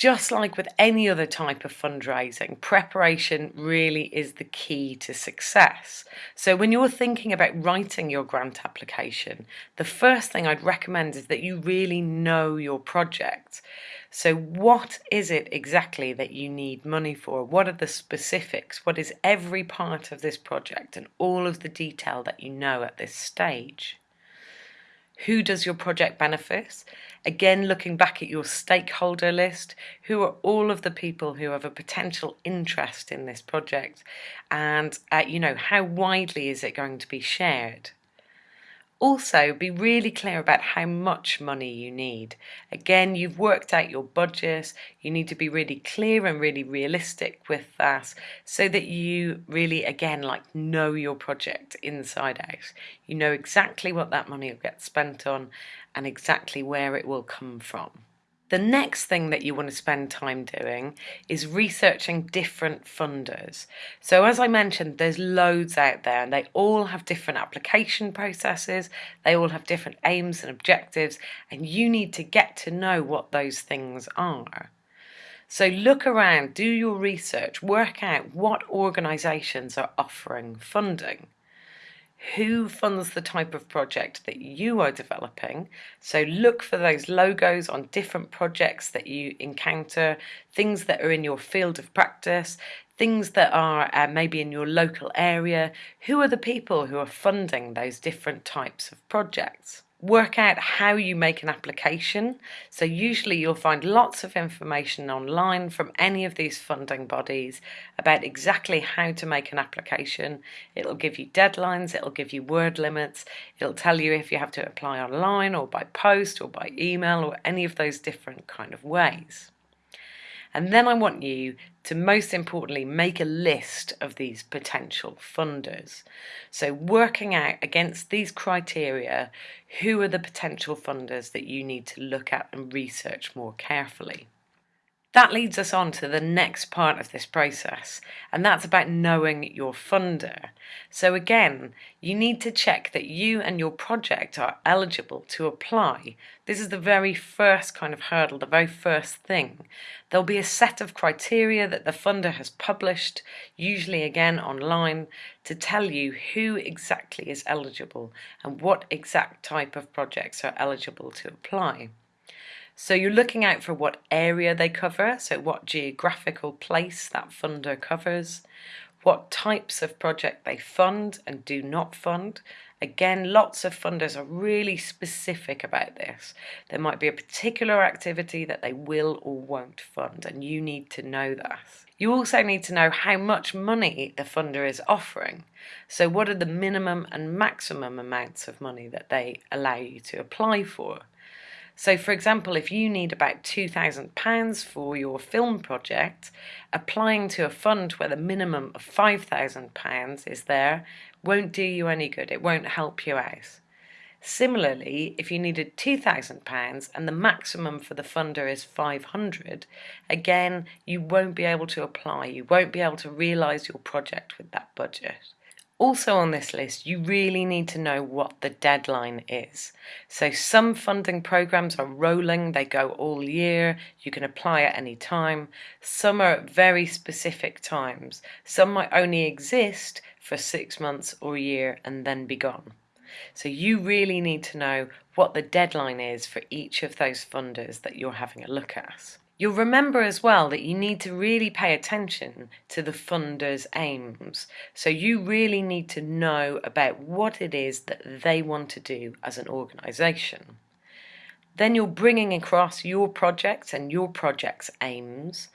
Just like with any other type of fundraising, preparation really is the key to success. So, when you're thinking about writing your grant application, the first thing I'd recommend is that you really know your project. So, what is it exactly that you need money for? What are the specifics? What is every part of this project and all of the detail that you know at this stage? Who does your project benefit? Again, looking back at your stakeholder list, who are all of the people who have a potential interest in this project? And, uh, you know, how widely is it going to be shared? Also, be really clear about how much money you need. Again, you've worked out your budget. You need to be really clear and really realistic with that so that you really, again, like know your project inside out. You know exactly what that money will get spent on and exactly where it will come from. The next thing that you want to spend time doing is researching different funders. So as I mentioned, there's loads out there and they all have different application processes, they all have different aims and objectives, and you need to get to know what those things are. So look around, do your research, work out what organisations are offering funding who funds the type of project that you are developing. So look for those logos on different projects that you encounter, things that are in your field of practice, things that are uh, maybe in your local area. Who are the people who are funding those different types of projects? Work out how you make an application. So usually you'll find lots of information online from any of these funding bodies about exactly how to make an application. It'll give you deadlines, it'll give you word limits, it'll tell you if you have to apply online or by post or by email or any of those different kind of ways. And then I want you to most importantly make a list of these potential funders. So working out against these criteria, who are the potential funders that you need to look at and research more carefully. That leads us on to the next part of this process, and that's about knowing your funder. So again, you need to check that you and your project are eligible to apply. This is the very first kind of hurdle, the very first thing. There'll be a set of criteria that the funder has published, usually again online, to tell you who exactly is eligible and what exact type of projects are eligible to apply. So you're looking out for what area they cover, so what geographical place that funder covers, what types of project they fund and do not fund. Again, lots of funders are really specific about this. There might be a particular activity that they will or won't fund, and you need to know that. You also need to know how much money the funder is offering. So what are the minimum and maximum amounts of money that they allow you to apply for? So for example, if you need about £2,000 for your film project, applying to a fund where the minimum of £5,000 is there won't do you any good, it won't help you out. Similarly, if you needed £2,000 and the maximum for the funder is 500, again, you won't be able to apply, you won't be able to realise your project with that budget. Also on this list, you really need to know what the deadline is. So some funding programs are rolling, they go all year, you can apply at any time. Some are at very specific times. Some might only exist for six months or a year and then be gone. So you really need to know what the deadline is for each of those funders that you're having a look at. You'll remember as well that you need to really pay attention to the funder's aims. So you really need to know about what it is that they want to do as an organisation. Then you're bringing across your project and your project's aims.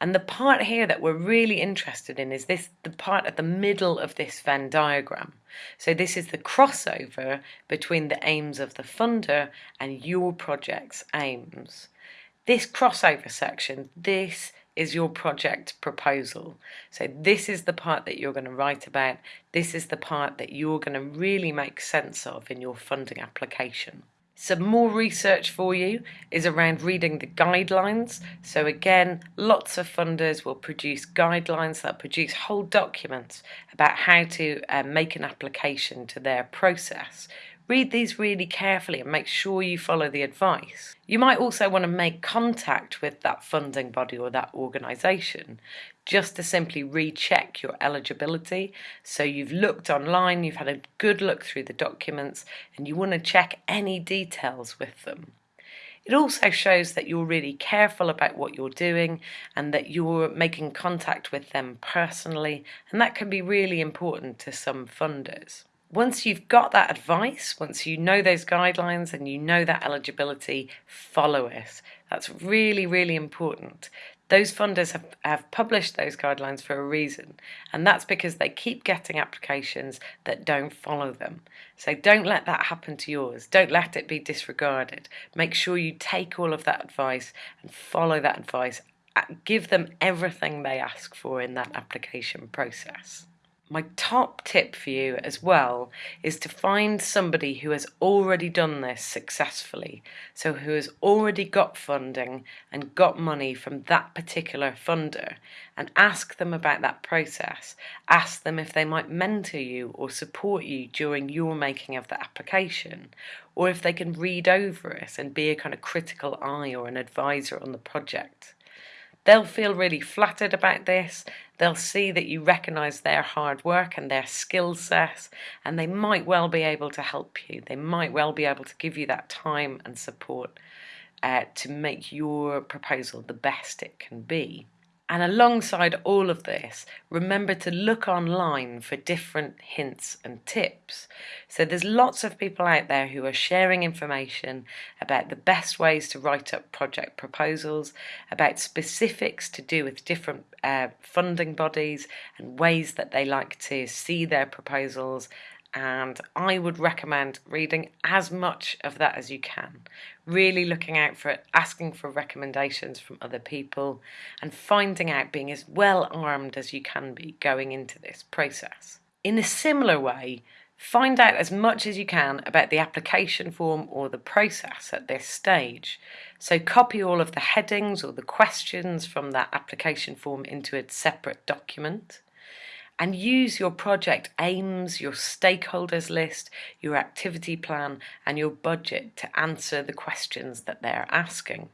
And the part here that we're really interested in is this the part at the middle of this Venn diagram. So this is the crossover between the aims of the funder and your project's aims. This crossover section, this is your project proposal. So this is the part that you're going to write about. This is the part that you're going to really make sense of in your funding application. Some more research for you is around reading the guidelines. So again, lots of funders will produce guidelines that produce whole documents about how to uh, make an application to their process. Read these really carefully and make sure you follow the advice. You might also want to make contact with that funding body or that organisation just to simply recheck your eligibility. So you've looked online, you've had a good look through the documents, and you want to check any details with them. It also shows that you're really careful about what you're doing and that you're making contact with them personally, and that can be really important to some funders once you've got that advice, once you know those guidelines and you know that eligibility, follow it. That's really, really important. Those funders have, have published those guidelines for a reason, and that's because they keep getting applications that don't follow them. So don't let that happen to yours. Don't let it be disregarded. Make sure you take all of that advice and follow that advice. Uh, give them everything they ask for in that application process my top tip for you as well is to find somebody who has already done this successfully. So, who has already got funding and got money from that particular funder, and ask them about that process. Ask them if they might mentor you or support you during your making of the application, or if they can read over it and be a kind of critical eye or an advisor on the project. They'll feel really flattered about this. They'll see that you recognise their hard work and their skill set, and they might well be able to help you. They might well be able to give you that time and support uh, to make your proposal the best it can be. And alongside all of this, remember to look online for different hints and tips. So there's lots of people out there who are sharing information about the best ways to write up project proposals, about specifics to do with different uh, funding bodies and ways that they like to see their proposals and I would recommend reading as much of that as you can. Really looking out for it, asking for recommendations from other people, and finding out being as well armed as you can be going into this process. In a similar way, find out as much as you can about the application form or the process at this stage. So copy all of the headings or the questions from that application form into a separate document and use your project aims, your stakeholders list, your activity plan, and your budget to answer the questions that they're asking.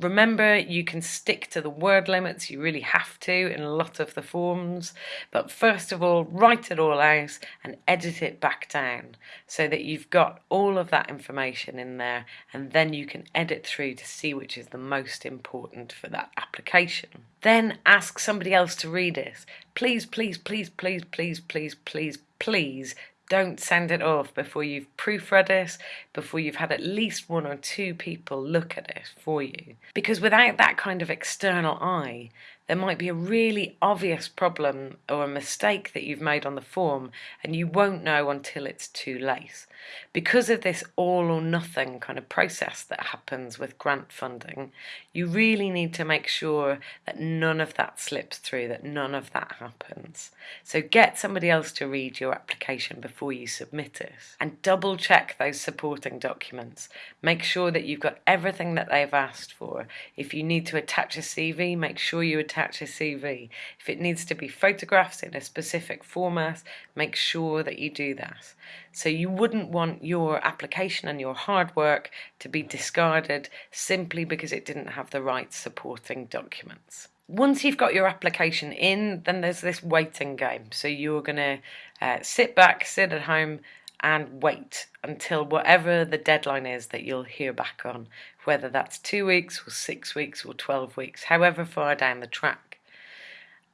Remember, you can stick to the word limits, you really have to in a lot of the forms, but first of all, write it all out and edit it back down so that you've got all of that information in there and then you can edit through to see which is the most important for that application. Then ask somebody else to read it. Please, please, please, please, please, please, please, please don't send it off before you've proofread it, before you've had at least one or two people look at it for you. Because without that kind of external eye, there might be a really obvious problem or a mistake that you've made on the form and you won't know until it's too late. Because of this all or nothing kind of process that happens with grant funding, you really need to make sure that none of that slips through, that none of that happens. So get somebody else to read your application before you submit it and double check those supporting documents. Make sure that you've got everything that they've asked for. If you need to attach a CV, make sure you attach attach a CV. If it needs to be photographs in a specific format, make sure that you do that. So you wouldn't want your application and your hard work to be discarded simply because it didn't have the right supporting documents. Once you've got your application in, then there's this waiting game. So you're going to uh, sit back, sit at home, and wait until whatever the deadline is that you'll hear back on, whether that's two weeks or six weeks or 12 weeks, however far down the track.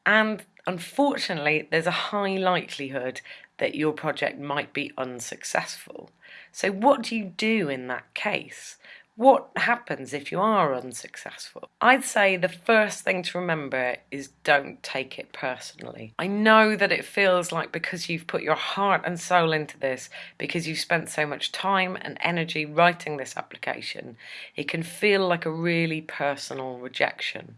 And unfortunately, there's a high likelihood that your project might be unsuccessful. So, what do you do in that case? What happens if you are unsuccessful? I'd say the first thing to remember is don't take it personally. I know that it feels like because you've put your heart and soul into this, because you've spent so much time and energy writing this application, it can feel like a really personal rejection.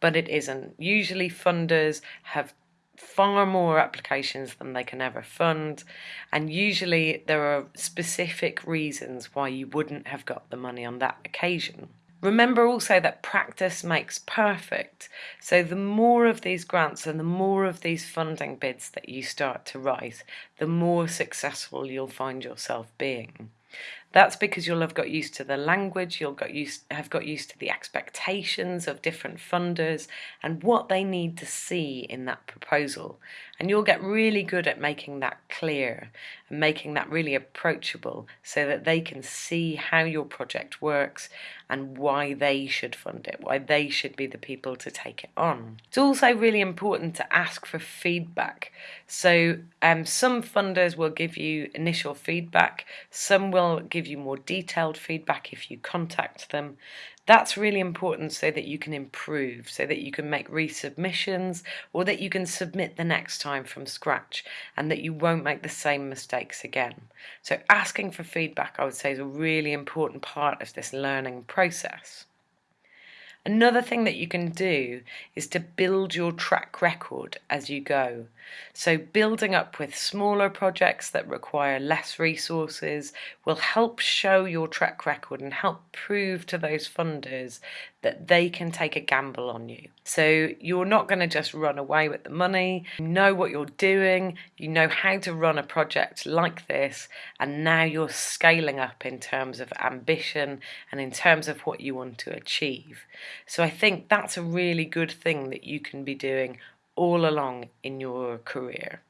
But it isn't. Usually funders have far more applications than they can ever fund and usually there are specific reasons why you wouldn't have got the money on that occasion. Remember also that practice makes perfect. So the more of these grants and the more of these funding bids that you start to write, the more successful you'll find yourself being. That's because you'll have got used to the language, you'll got used, have got used to the expectations of different funders and what they need to see in that proposal. And you'll get really good at making that clear and making that really approachable so that they can see how your project works and why they should fund it, why they should be the people to take it on. It's also really important to ask for feedback. So um, some funders will give you initial feedback, some will give you more detailed feedback if you contact them. That's really important so that you can improve, so that you can make resubmissions or that you can submit the next time from scratch and that you won't make the same mistakes again. So asking for feedback I would say is a really important part of this learning process. Another thing that you can do is to build your track record as you go. So building up with smaller projects that require less resources will help show your track record and help prove to those funders that they can take a gamble on you. So you're not going to just run away with the money. You know what you're doing, you know how to run a project like this, and now you're scaling up in terms of ambition and in terms of what you want to achieve. So I think that's a really good thing that you can be doing all along in your career.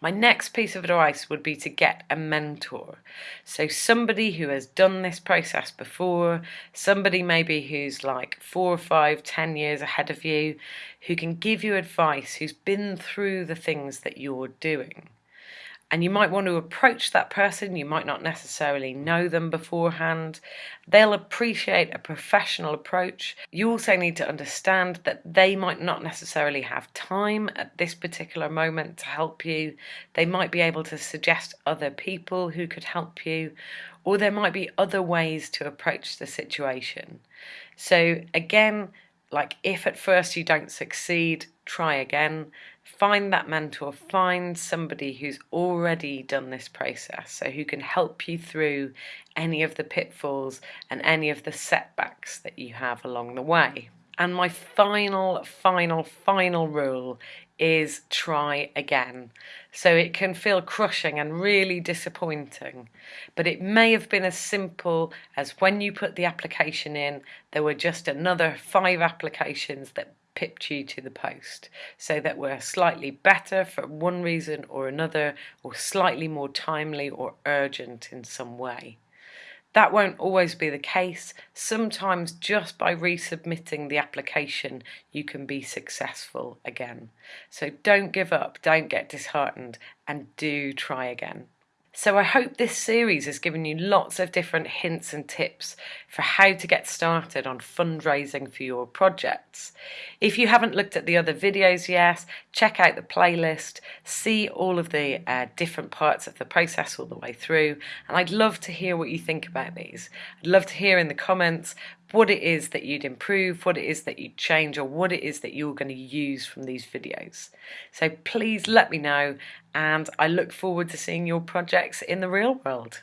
My next piece of advice would be to get a mentor. So somebody who has done this process before, somebody maybe who's like four, or five, ten years ahead of you, who can give you advice, who's been through the things that you're doing and you might want to approach that person. You might not necessarily know them beforehand. They'll appreciate a professional approach. You also need to understand that they might not necessarily have time at this particular moment to help you. They might be able to suggest other people who could help you, or there might be other ways to approach the situation. So, again, like if at first you don't succeed, try again find that mentor, find somebody who's already done this process, so who can help you through any of the pitfalls and any of the setbacks that you have along the way. And my final, final, final rule is try again. So it can feel crushing and really disappointing, but it may have been as simple as when you put the application in, there were just another five applications that pipped you to the post so that we're slightly better for one reason or another or slightly more timely or urgent in some way. That won't always be the case. Sometimes just by resubmitting the application you can be successful again. So don't give up, don't get disheartened and do try again. So I hope this series has given you lots of different hints and tips for how to get started on fundraising for your projects. If you haven't looked at the other videos yet, check out the playlist, see all of the uh, different parts of the process all the way through, and I'd love to hear what you think about these. I'd love to hear in the comments what it is that you'd improve, what it is that you'd change, or what it is that you're going to use from these videos. So please let me know, and I look forward to seeing your projects in the real world.